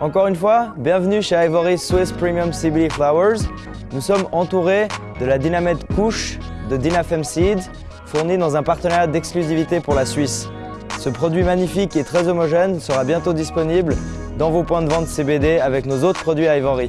Encore une fois, bienvenue chez Ivory Swiss Premium CBD Flowers. Nous sommes entourés de la dynamite couche de Dynafem Seed, fournie dans un partenariat d'exclusivité pour la Suisse. Ce produit magnifique et très homogène sera bientôt disponible dans vos points de vente CBD avec nos autres produits Ivory.